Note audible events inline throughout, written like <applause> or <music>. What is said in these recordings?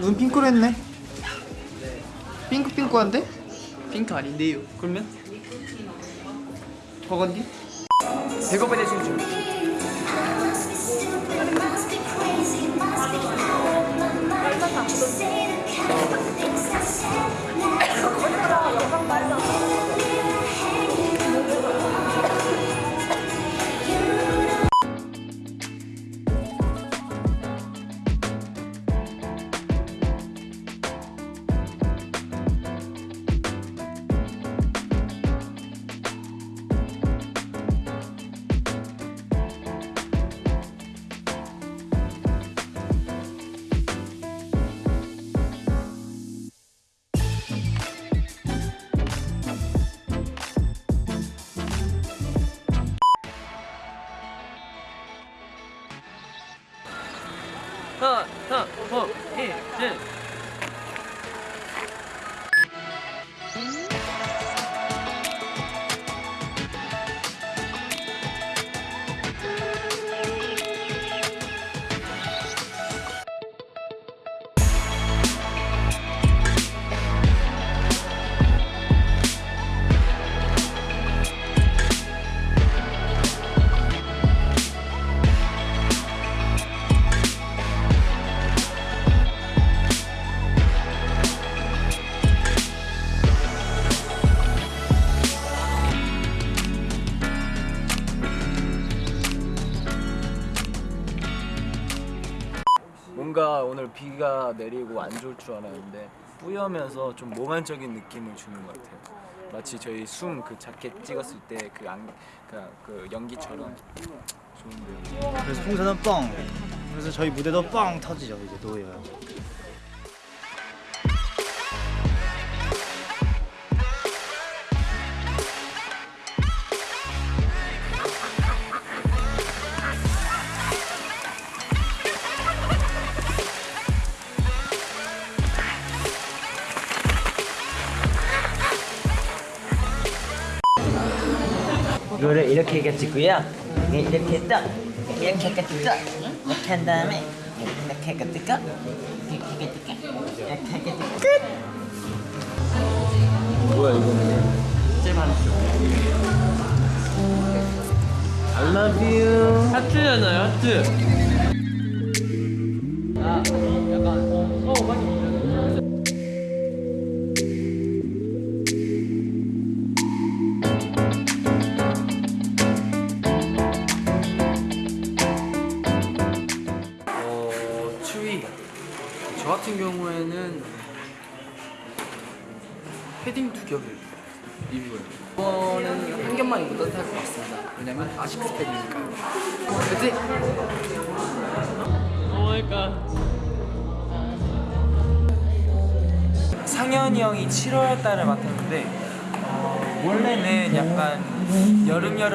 눈 핑크로 했네 핑크핑크한데? 핑크 아닌데요. 그러면? 버건디? 백업에 대신 좀. 하 내리고 안 좋을 줄 알았는데 뿌여면서 좀 몽환적인 느낌을 주는 것 같아요. 마치 저희 숨 그 자켓 찍었을 때그그 연기처럼 좋은데요. 그래서 풍선은 뻥. 그래서 저희 무대도 뻥 터지죠 이제 노예요. 이거를 이렇게. 네, 이렇게 떠. 이렇게 이렇게 떠. 이렇게 한 다음에 이렇게 뜯고 이렇게 뜯고 이렇게 뜯고 끝. 뭐야 이거는? I love you. 하트잖아요, 하트. 아, 약간,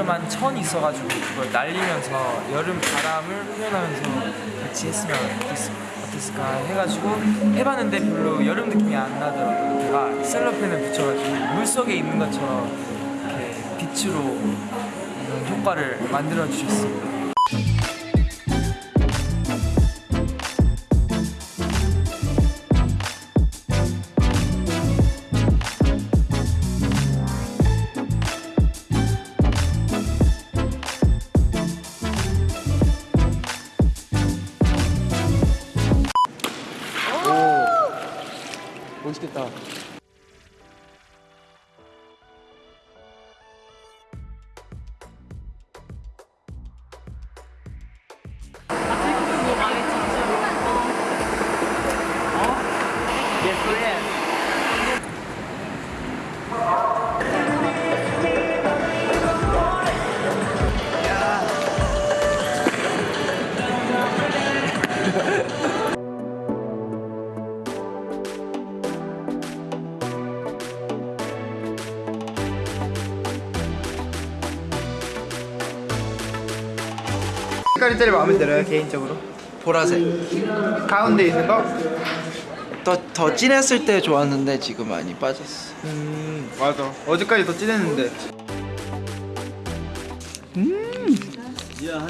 여름여름한 천이 있어가지고 그걸 날리면서 여름 바람을 표현하면서 같이 했으면 어땠, 어땠을까 해가지고 해봤는데 별로 여름 느낌이 안 나더라고요 제가 셀로펜을 붙여가지고 물속에 있는 것처럼 이렇게 빛으로 이런 효과를 만들어 주셨습니다. 색깔이 제일 마음에 들어요 개인적으로? 보라색. 가운데 있는 거? 더, 더 진했을 때 좋았는데 지금 많이 빠졌어. 음 맞아. 어제까지 더 진했는데. 뭐야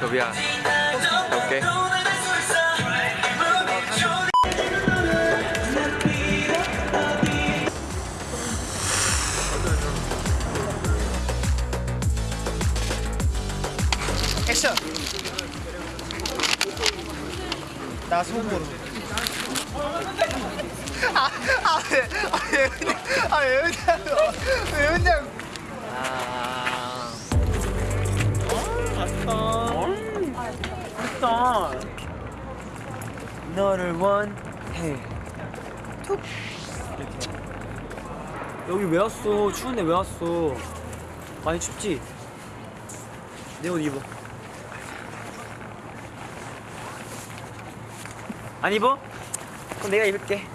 도비야 오케이 액션 나 속으로 아아왜아왜 그냥 아왜 그냥 왜 그냥 너를 원해. 여기 왜 왔어? 추운데 왜 왔어? 많이 춥지? 내 옷 입어. 안 입어? 그럼 내가 입을게.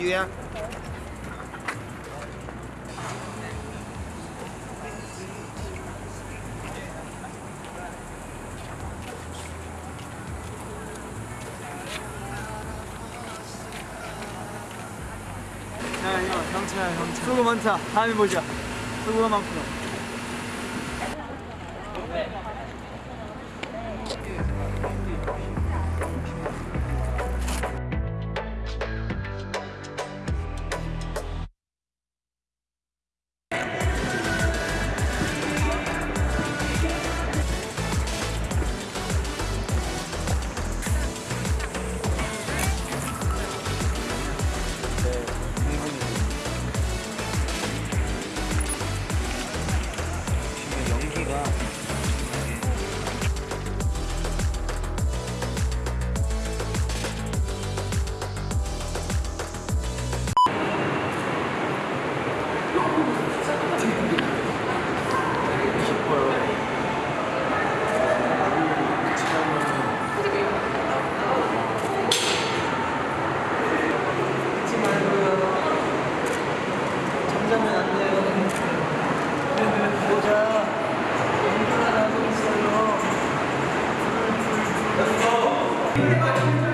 유야 형차야 형차. 수고 많다. 다음에 보자. 수고가 많구나. 안녕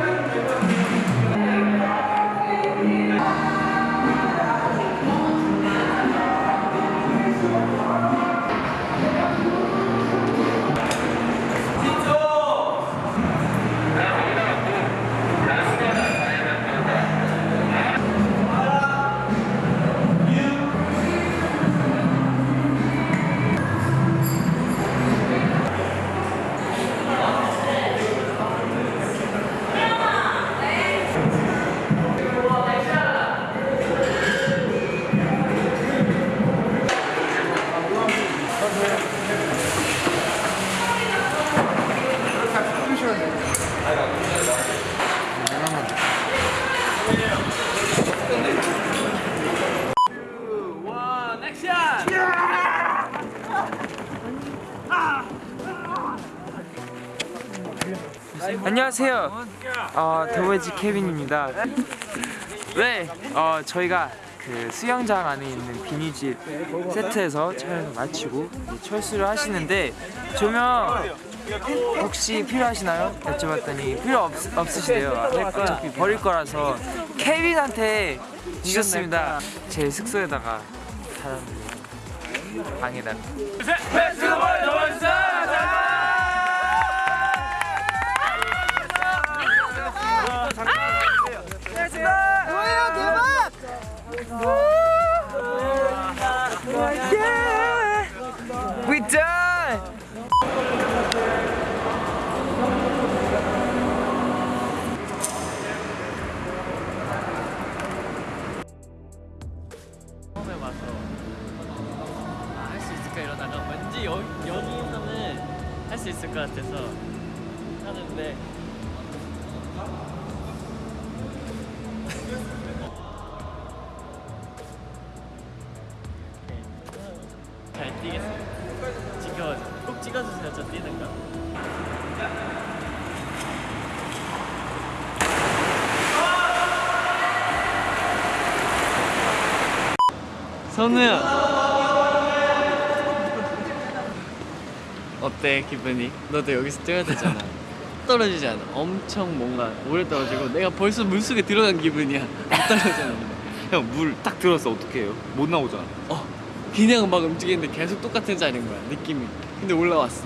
어, 더웨지 케빈입니다. 네, 어, 저희가 그 수영장 안에 있는 비니집 세트에서 촬영을 마치고 철수를 하시는데 조명 혹시 필요하시나요? 여쭤봤더니 필요 없, 없으시대요. 어차피 버릴 거라서 케빈한테 주셨습니다. 제 숙소에다가 사람들이 방에다가. 선우야 어때 기분이? 너도 여기서 뛰어야 되잖아. <laughs> 떨어지지 않아. 엄청 뭔가 오래 떨어지고 내가 벌써 물속에 들어간 기분이야. 안 떨어지는 형물 딱 들었어. 어떻게 해요? 못 나오잖아. 어 그냥 막 움직이는데 계속 똑같은 자리인 거야 느낌이. 근데 올라왔어.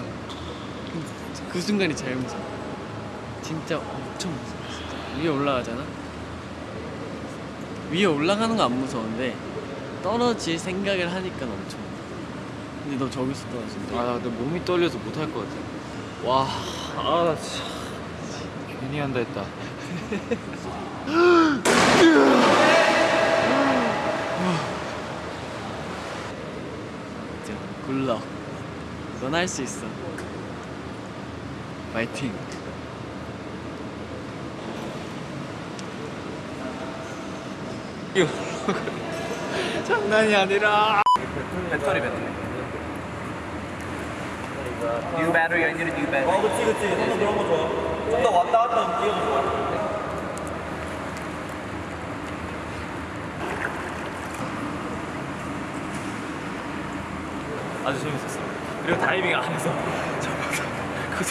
그 순간이 제일 무서워. 진짜 엄청 무서워 진짜. 위에 올라가잖아? 위에 올라가는 거 안 무서운데 떨어질 생각을 하니까 엄청 근데 너 저기서 떨어진대 아 근데 몸이 떨려서 못 할 것 같아. 와아 진짜 괜히 한다 했다. 진짜 굿럭. 넌할 수 있어. 파이팅 <laughs> 장난이 아니라. 배터리 배터리. 뉴 배터리 아니라 뉴 배터리 어 그치 그치. 너무 그런 거 좋아. 좀더 왔다 갔다 움직여도 좋아. 아주 재밌었어 그리고 다이빙 안 해서 <laughs> 그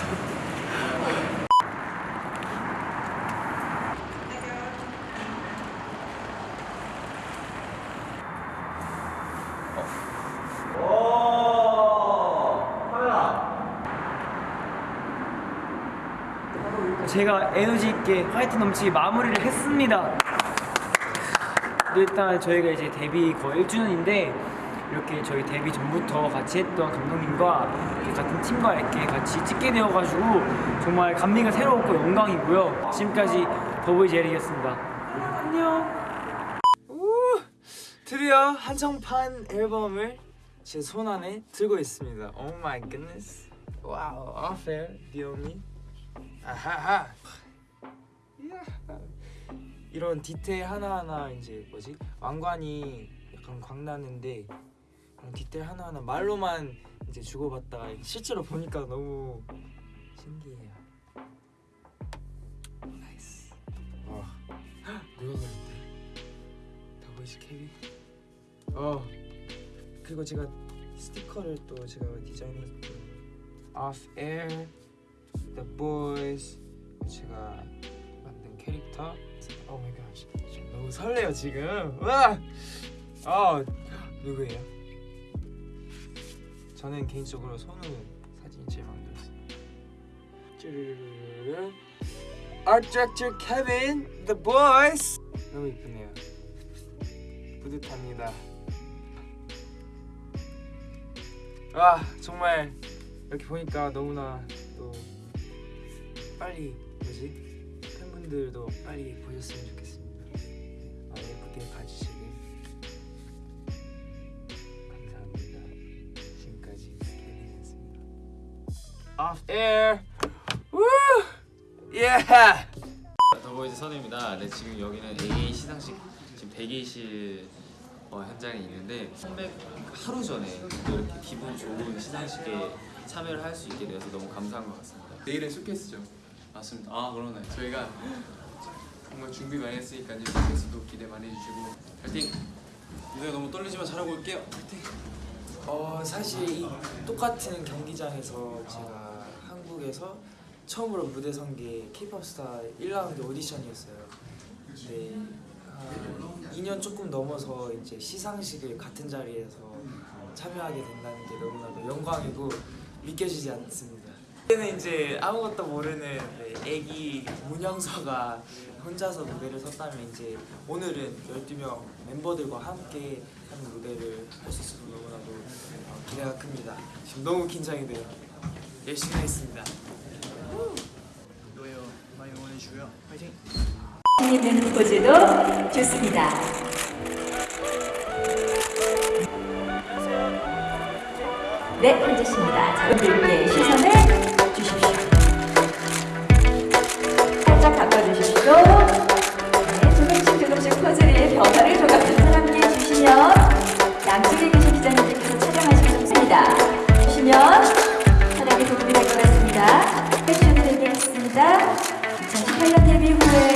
제가 에너지 있게 화이트 넘치게 마무리를 했습니다. 일단 저희가 이제 데뷔 거의 1주년인데 이렇게 저희 데뷔 전부터 같이 했던 감독님과 같은 팀과 이렇게 같이 찍게 되어가지고 정말 감미가 새로웠고 영광이고요. 지금까지 더보이즈 에릭이었습니다. 안녕. 우, 드디어 한정판 앨범을 제 손 안에 들고 있습니다. Oh my goodness. Wow, unfair, 디오미. 아하하. 이런 디테일 하나하나 이제 뭐지 왕관이 약간 광나는데 디테일 하나하나 말로만 이제 주고받다가 실제로 보니까 너무 신기해요. Nice. 와 누가 그랬대? 더보이즈 케빈. 어 그리고 제가 스티커를 또 제가 디자인했고 Off Air, The Boys 제가 만든 캐릭터. 갓. 지금 너무 설레요 지금. 와. 아 누구예요? 저는 개인적으로 손우 사진이 제일 마음에 들었어요. 쭈르르르르. Art Director Kevin, The Boys. 너무 이쁘네요. 뿌듯합니다. 와 정말 이렇게 보니까 너무나 또 빨리 뭐지 팬분들도 빨리 보셨으면 좋겠습니다. 아, 예쁘게 봐주시길 감사합니다. 지금까지 케빈이었습니다. Off air. 우! 예! 더보이즈 선우입니다. 네, 지금 여기는 AA 시상식 지금 대기실 어, 현장에 있는데 컴백 하루 전에 또 이렇게 기분 좋은 시상식에 참여를 할 수 있게 되어서 너무 감사한 것 같습니다. 내일은 쇼케이스죠. 맞습니다. 아 그러네. 저희가 정말 준비 많이 했으니까요. 쇼케이스도 기대 많이 해주시고 파이팅. 무대 너무 떨리지만 잘하고 올게요. 파이팅. 어 사실 이 똑같은 경기장에서 제가 한국에서 처음으로 무대 선게 K-pop 스타 1라운드 오디션이었어요. 근데 한 2년 조금 넘어서 이제 시상식을 같은 자리에서 참여하게 된다는 게 너무나도 영광이고 믿겨지지 않습니다. 그때는 이제 아무것도 모르는 네, 애기 문영서가 혼자서 무대를 섰다면 이제 오늘은 12명 멤버들과 함께 하는 무대를 할 수 있어서 너무나도 어, 기대가 큽니다. 지금 너무 긴장이 돼요. 열심히 하겠습니다. 노예요 많이 응원해주고요 화이팅 있는 포즈도 좋습니다. 네, 앉으십니다. 자, 분들께 시선을 변화를 조금씩 함께 해주시면 양쪽에 계신 기자님들께서 촬영하시기 좋습니다. 주시면 촬영에 도움이 될 것 같습니다. 패션을 데뷔했습니다. 2018년 데뷔 후에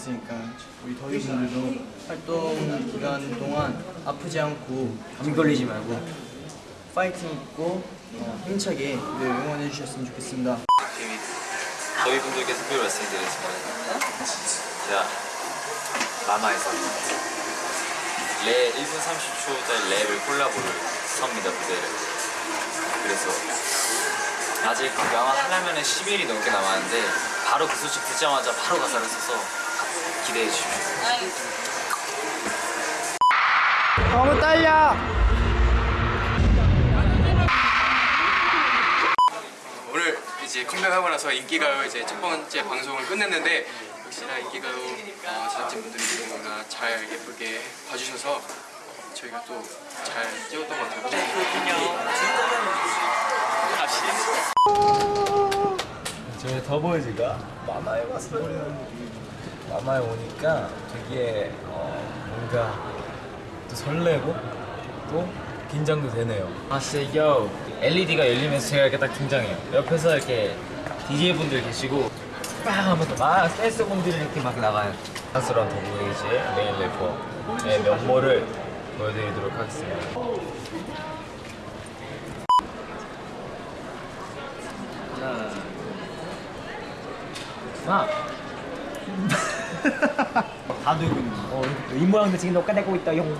있으니까 우리 덕이 분들도 활동 기간 동안 아프지 않고 감기 걸리지 말고 파이팅 있고 어, 힘차게 늘 응원해 주셨으면 좋겠습니다. 저희 분들께 특별히 말씀드리겠습니다. 제가 마마에서 랩 1분 30초짜리 랩을 콜라보를 섭니다 무대를. 그래서 아직 영화 하려면 10일이 넘게 남았는데 바로 그 소식 듣자마자 바로 가사를 써서 기대해 주십시오. 너무 떨려. 오늘 이제 컴백하고 나서 인기가요 이제 첫 번째 방송을 끝냈는데 역시나 인기가요 어, 제작진분들이 너무나 잘 예쁘게 봐주셔서 어, 저희가 또 잘 찍었던 것 같아요. 저희 더보이즈가 마마에 왔어요. 마마에 오니까 되게 어, 뭔가 또 설레고 또 긴장도 되네요. 아 진짜 요 LED가 열리면서 제가 이렇게 딱 등장해요. 옆에서 이렇게 DJ 분들 계시고 빵 하면서 막 댄스 분들이 이렇게 막 나가요. 사랑스러운 더보이즈의 메인 래퍼의 면모를 보여드리도록 하겠습니다. 하나, 다 들고 있는 거. 어, 이 모양도 지금 녹화되고 있다, 용.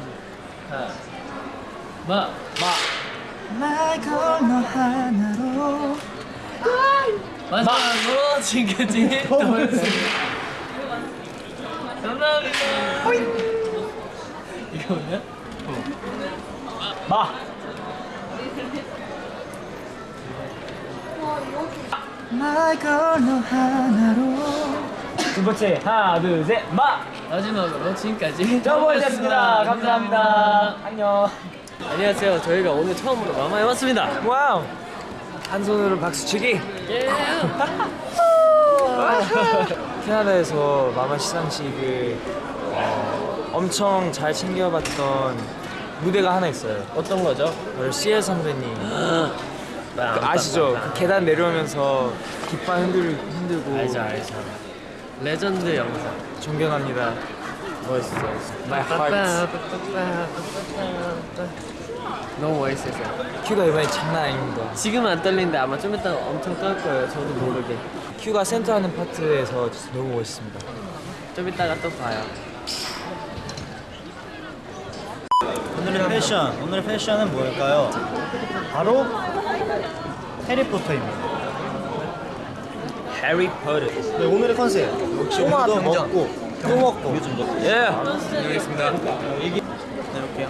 하나, 마, 날 건너 하나로 마지막으로 지금까지 <laughs> 감사합니다. 이거 뭐냐? 마. 날 건너 하나로 두 번째, 하나, 둘, 셋, 마. 마지막으로 지금까지 <laughs> 더보이즈였습니다. 감사합니다. 안녕. 안녕하세요. 저희가 오늘 처음으로 마마에 왔습니다. wow. 한 손으로 박수치기. 예. <laughs> 캐나다에서 마마 시상식을 어, 엄청 잘 챙겨봤던 무대가 하나 있어요. 어떤 거죠? 바로 CL 선배님. <gasps> 그안 아시죠? 봤다. 그 계단 내려오면서 깃발 흔들, 흔들고 알죠 알죠. 레전드 영상. 존경합니다. 멋있어요. My heart. 너무 멋있어요. 큐가 이번에 장난 아닙니다. 지금 안 떨리는데 아마 좀 이따가 엄청 떨 거예요. 저도 모르게. 큐가 센터하는 파트에서 진짜 너무 멋있습니다. 좀 이따가 또 봐요. 오늘의 패션, 오늘의 패션은 뭘까요? 바로 해리포터입니다. 해리포터. 네, 오늘의 컨셉 역시 오늘도 먹고 또 먹고 예. 알겠습니다. 네, 이렇게요.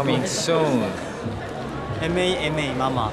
Coming soon. MAMA 마마.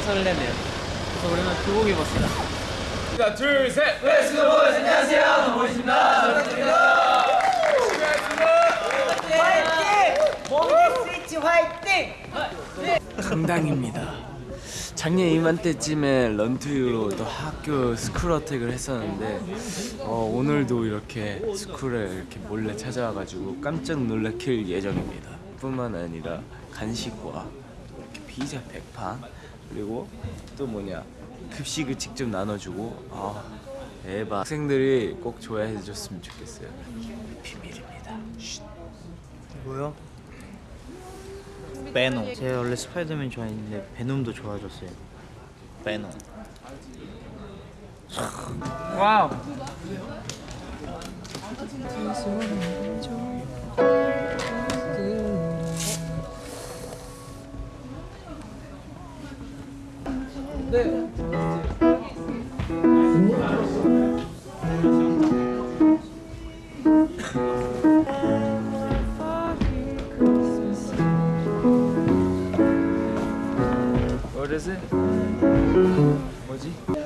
굉장히 설레네요. 그래서 오랜만에 교복 입었습니다. 하나, 둘, 셋. 강당입니다. 작년 이맘때쯤에 Run to You로 또 학교 School Attack을 했었는데 어, 오늘도 이렇게 school에 이렇게 몰래 찾아와가지고 깜짝 놀래킬 예정입니다. 뿐만 아니라 간식과 또 이렇게 피자 100판 그리고 또 뭐냐 급식을 직접 나눠주고 아 대박 학생들이 꼭 좋아해 줬으면 좋겠어요. 비밀입니다. 쉿. 뭐요? 베놈. 제가 원래 스파이더맨 좋아했는데 베놈도 좋아졌어요. 베놈. wow. It? 뭐지?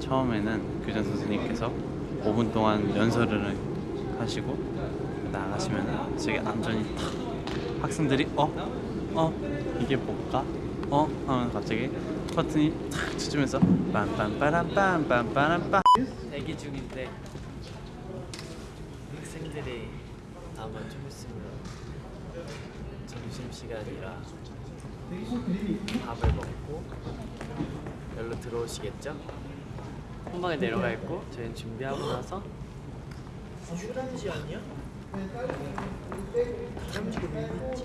처음에는 교장 선생님께서 5분 동안 연설을 하시고 나가시면 저기 안전이 탁 학생들이 어? 어? 이게 뭘까? 어? 하면 갑자기 버튼이 탁 쳐주면서 빰빰빠람빰빰빠람빰 대기 중인데 학생들이 아 마 좀 있으면 점심 시간이라 밥을 먹고 여기로 들어오시겠죠? 한 방에 내려가 있고 저희는 준비하고 나서 휴란지 아니야? 다람쥐가 왜 있지?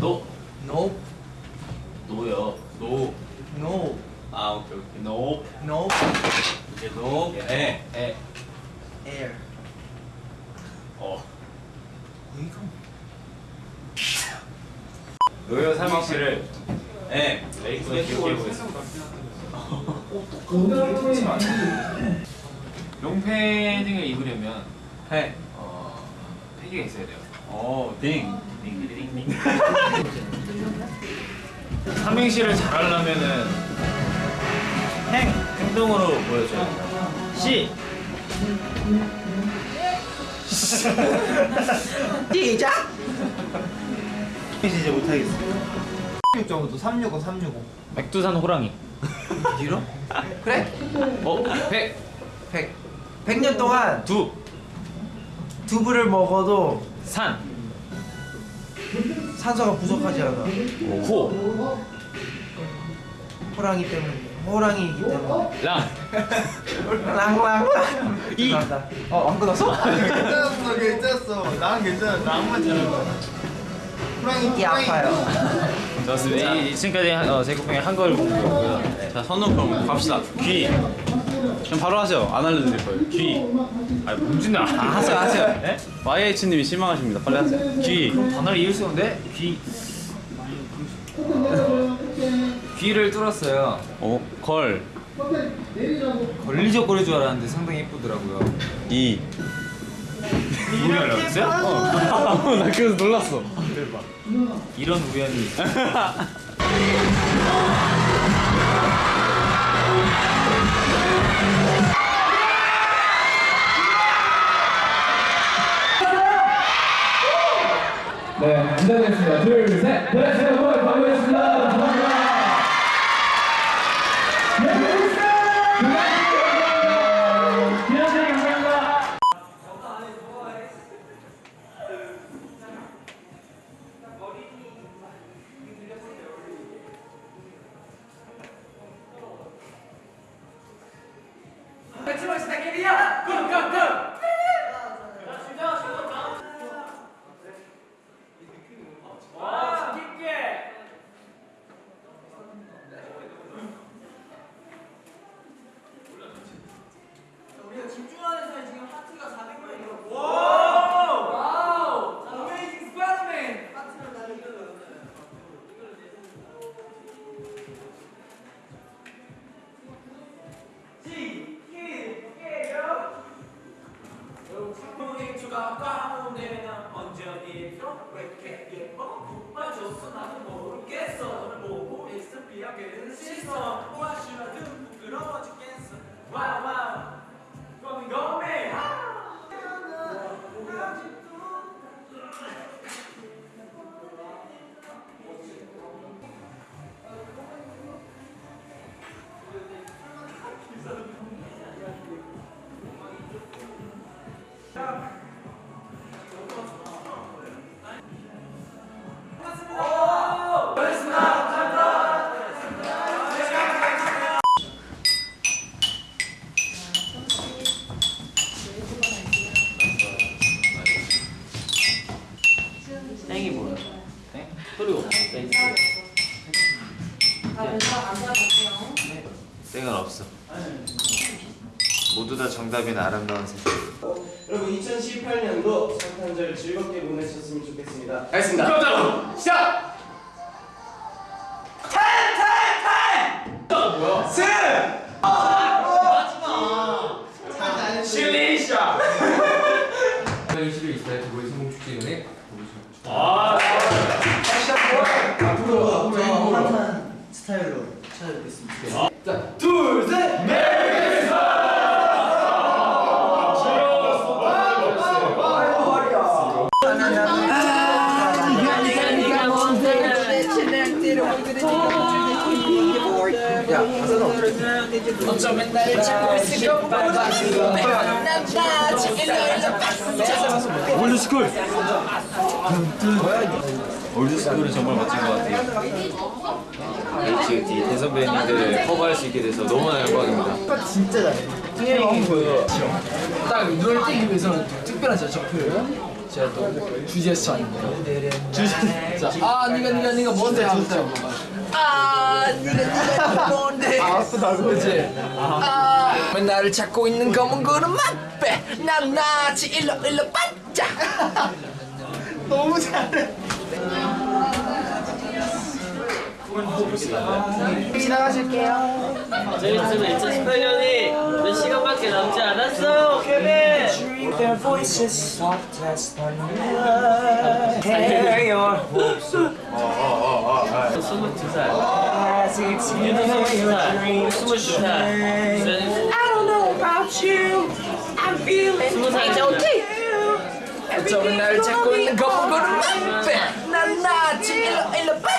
너 No. 노요. 노. No. 아 오케이 오케이. 노. No. 이제 노. 에. 에. Air. 어. 이거 노요 삼행시를 에. 롱패딩을 입으려면 패. 어 패기가 있어야 돼요. 어, 딩. 딩딩딩. <laughs> 삼행시를 잘하려면은 행. 행동으로 보여줘요. 시. <laughs> 시작! 이제 못하겠어. 365 365 365 백두산 호랑이. 뒤로? <laughs> 그래? 어? 백. 100 100년 동안 두. 두부를 먹어도 산. 산소가 부족하지 않아 호. 호랑이 때문에 호랑이이기 때문에 랑. <laughs> 랑랑랑 이. 죄송합니다. 어, 안 끊었어? 괜찮았어, 괜찮았어. 나는 괜찮아. 잘할 거야. 호랑이 이 아파요. 좋습니다. 이- 지금까지 한- 어, 제국병의 한걸 공부였고요. 자, 선우 그럼 갑시다. 귀. 그럼 바로 하세요. 안 알려드릴 거예요. 귀. 아, 문진아. 아, 하세요, 하세요. 네? YH님이 실망하십니다. 빨리 하세요. 귀. 단어를 이을 수 없는데 귀. 귀를 뚫었어요. 어, 걸. 걸리적거릴 줄 알았는데 상당히 예쁘더라고요. 이. 하려고 했어요? <laughs> 나 그래서 놀랐어. 이런 우연이. <laughs> 올드스쿨. 올드스쿨은 정말 멋진 것 같아요. 역시 이 대선배님들을 커버할 수 있게 돼서 너무나 영광입니다. 진짜 잘해. 그, 딱 눈을 띄기 위해서는 특별한 제 적표를 제가 또 주제스 아닌데 주제 자아 니가 니가 니가 뭔데 하면서 아아 아프다 그지 아왜 나를 찾고 있는 검은 구름 맛배 난 나지 일로 일로 반짝 너무 잘해. 지나가실게요. 재밌으면 2018년이 몇 시간밖에 남지 않았어, 케빈. Their voices soft as thunder. Hey, your hopes. 스물두 살. As it's in your dreams. 스물두 살. I don't know about you. I'm feeling 스무 살. it's okay. 어쩌면 날 찾고 있는 거꾸로는 난나 지금 일로 빠져.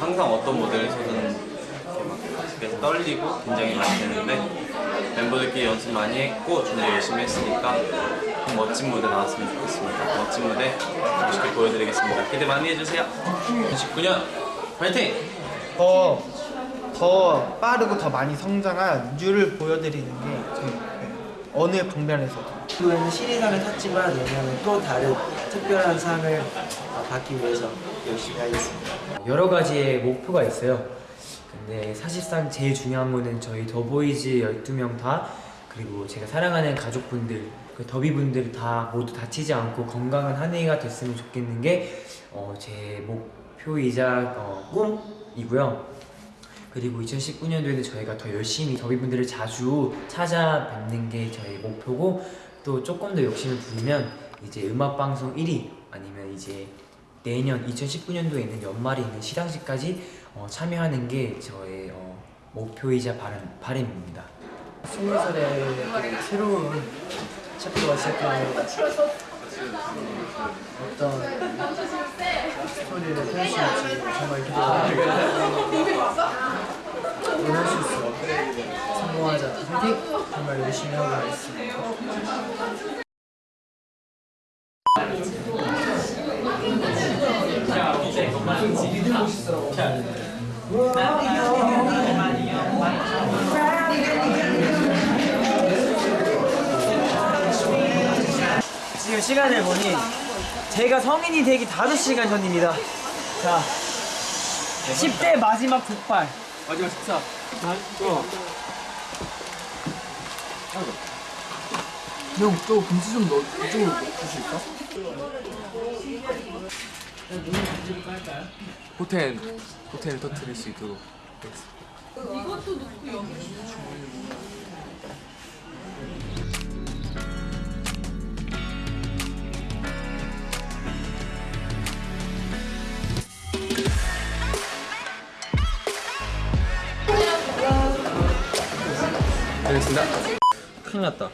항상 어떤 이렇게 막 떨리고 긴장이 많이 되는데 멤버들끼리 연습 많이 했고 준비 열심히 했으니까 좀 멋진 무대 나왔으면 좋겠습니다. 멋진 무대 멋있게 보여드리겠습니다. 기대 많이 해주세요. 2019년 파이팅! 더, 더 빠르고 더 많이 성장한 뮤를 보여드리는 게 저희 어느 방면에서도 이번에는 신인상을 탔지만 내년에 또 다른 특별한 상을 어, 받기 위해서 열심히 하겠습니다. 여러 가지의 목표가 있어요. 근데 사실상 제일 중요한 거는 저희 더보이즈 12명 다 그리고 제가 사랑하는 가족분들 그 더비분들 다 모두 다치지 않고 건강한 한 해가 됐으면 좋겠는 게 어, 제 목표이자 어, 꿈이고요. 그리고 2019년도에는 저희가 더 열심히 더비분들을 자주 찾아뵙는 게 저희 목표고 또 조금 더 욕심을 부리면 이제 음악방송 1위 아니면 이제 내년 2019년도에 있는 연말에 있는 시상식까지 어, 참여하는 게 저의 어, 목표이자 바람, 바람입니다. 스무 살에 또 새로운 챕터가 시작되는 어떤 스토리를 펼수 있지 정말 기대됩니다. 원할 수 있어. 성공하자. 화이팅! 정말 열심히 하고 가겠습니다. 지금 시간을 보니 제가 성인이 되기 5시간 전입니다. 자, 10대 마지막 폭발. 마지막 식사. 형, 또 김치 좀 넣어, 이쪽으로 주실까? 호텔 호텔을 터뜨릴 수 있도록. 이것도 넣고 여기 알겠습니다. 큰일 났다.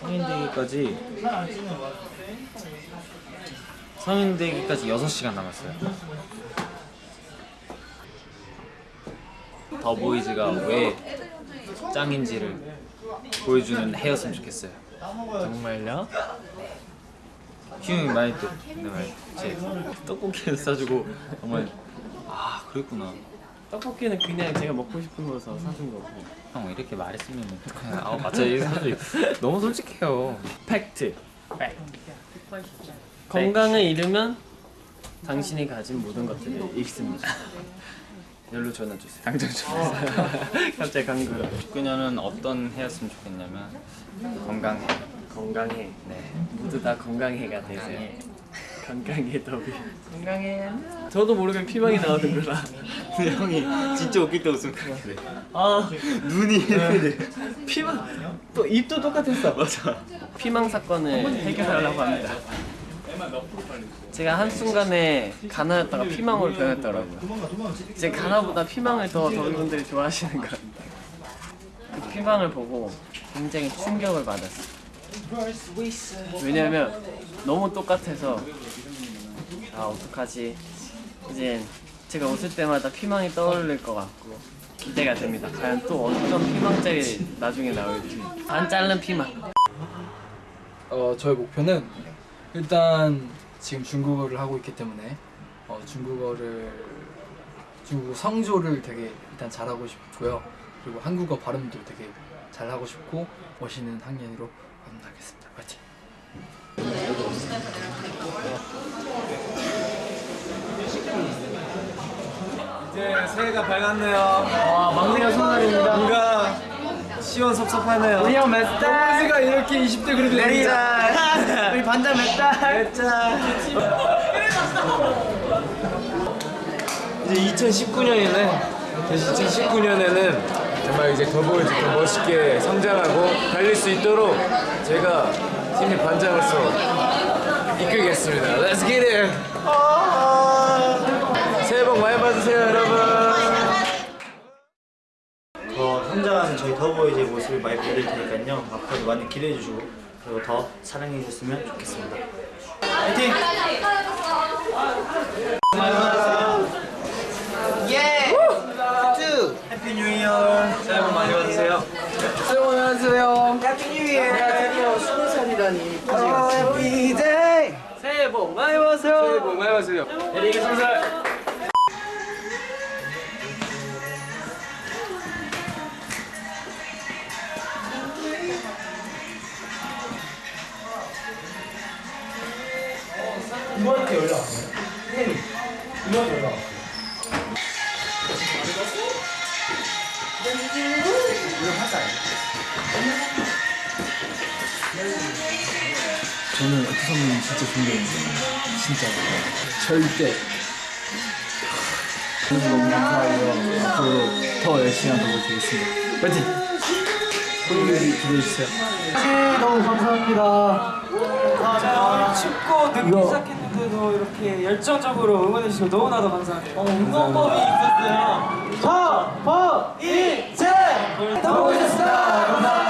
성인 되기까지 성인 되기까지 6시간 남았어요. 더보이즈가 왜 짱인지를 보여주는 해였으면 좋겠어요. 정말요? 휴이 많이 또 네, 제 떡볶이를 싸주고 정말 아 그랬구나. 떡볶이는 그냥 제가 먹고 싶은 거서 사준 거고. 형 이렇게 말했으면 어떡해. 아 맞아 이 사실 너무 솔직해요. 팩트. 건강을 잃으면 당신이 가진 모든 것들을 잃습니다. 연로 전화 주세요. 당장 주세요. 갑자기 강구가. 19년은 어떤 해였으면 좋겠냐면 건강해. 건강해. 네. 모두 다 건강해가 되세요. 건강해. 더비. 건강해. 저도 모르게 피망이 나오는 거라. 근데 형이 진짜 웃길 때 웃으면 그래. 아 눈이 피망 또 입도 똑같았어. 맞아. 피망 사건을 해결하려고 합니다. 제가 한 순간에 가나였다가 피망으로 변했더라고요. 제 가나보다 피망을 더 더비분들이 좋아하시는 것 같아요. 그 피망을 보고 굉장히 충격을 받았어요. 왜냐면 너무 똑같아서 아 어떡하지 이제 제가 웃을 때마다 피망이 떠오를 것 같고 기대가 됩니다 과연 또 어떤 피망짤이 나중에 나올지 안 자른 피망 어, 저의 목표는 일단 지금 중국어를 하고 있기 때문에 어, 중국어를 중국어 성조를 되게 일단 잘하고 싶고요. 그리고 한국어 발음도 되게 잘하고 싶고 멋있는 학년으로 만나겠습니다. 파이팅! 이제 새해가 밝았네요. 와, 막내가 손날입니다. 뭔가 시원섭섭하네요. 우리 형몇 달? 동훈이가 이렇게 20대 그래도 <laughs> 몇 달? 우리 반장 몇 달? 몇 달? 이제 2019년이네. 2019년에는 정말 이제 더보이즈 더 멋있게 성장하고 달릴 수 있도록 제가 팀의 반장으로서 이끌겠습니다. Let's get it! 더보이즈의 모습을 많이 보여드릴 테니까요. 앞으로도 많이 기대해 주시고 그리고 더 사랑해 주셨으면 좋겠습니다. 화이팅! 예! 뚜! Happy New Year! 새해 복 많이 받으세요. 새해 복 많이 받으세요. Happy New Year! 스무 살이라니. Happy day! 새해 복 많이 받으세요. 새해 복 많이 받으세요. 에릭이 스무 살. 왔어요 이거 저는 에피 선배님 진짜 존경해요. 진짜. 절대. 너무 너무 감사하고요. 앞으로 더 열심히 하도록 하겠습니다. 파이팅! 본인들이 기대해주세요. 너무 감사합니다. 자, 춥고 이거- 시작했 는데도 이렇게 열정적으로 응원해주시고 너무나도 감사합니다. 어, 응원법이 있었어요. 더, 더, 이제! 더 보셨습니다. 감사합니다.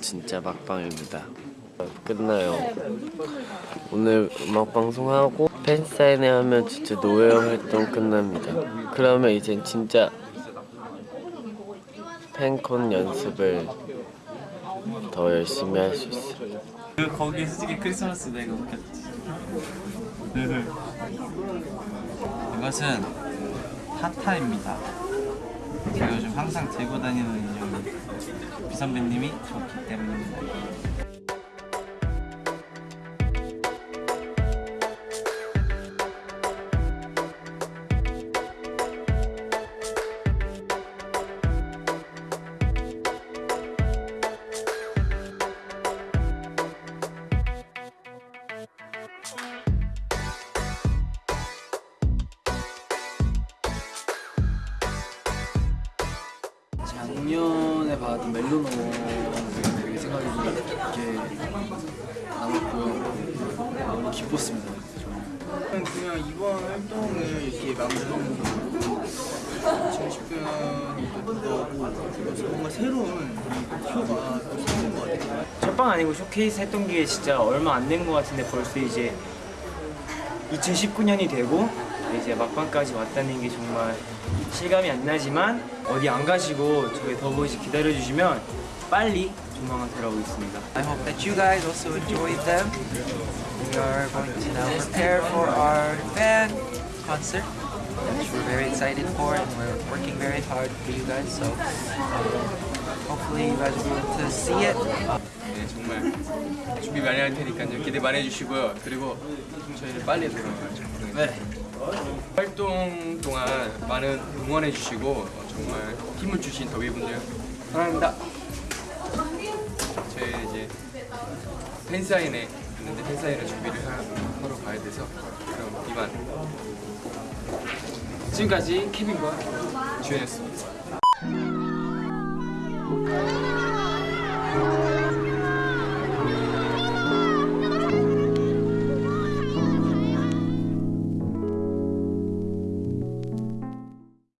진짜 막방입니다. 끝나요. 오늘 음악 방송하고 팬 사인회 하면 진짜 노웨어 활동 끝납니다. 그러면 이젠 진짜 팬콘 연습을 더 열심히 할 수 있어요. 그 거기 솔직히 크리스마스 내가 웃겼지. 이것은 타타입니다. 제가 요즘 항상 들고 다니는 비선배님이 좋기 때문입니다. 깊게 남았고요. 너무 기뻤습니다. 저는 그냥 이번 활동을 이렇게 마무리하는 거 2019년이 또 그래서 뭔가 새로운 이 목표가 또 생긴 것 같아요. 첫방 아니고 쇼케이스 했던 게 진짜 얼마 안 된 것 같은데 벌써 이제 2019년이 되고 이제 막방까지 왔다는 게 정말 실감이 안 나지만 어디 안 가시고 저희 더보이즈 기다려주시면 빨리 조만간 돌아오고 있습니다. I hope that you guys also enjoy them. We are going to now prepare for our fan concert, which we're very excited for, and we're working very hard for you guys. So um, hopefully you guys will be able to see it. 네, 정말 준비 많이 할 테니까요. 기대 많이 해주시고요. 그리고 저희는 빨리 돌아가야죠. 네. 활동 동안 많은 응원해 주시고 어, 정말 힘을 주신 더비분들 사랑합니다. 저희 이제 팬사인회 있는데 팬사인회 준비를 하, 하러 가야 돼서 그럼 이만 지금까지 케빈과 주연이었습니다.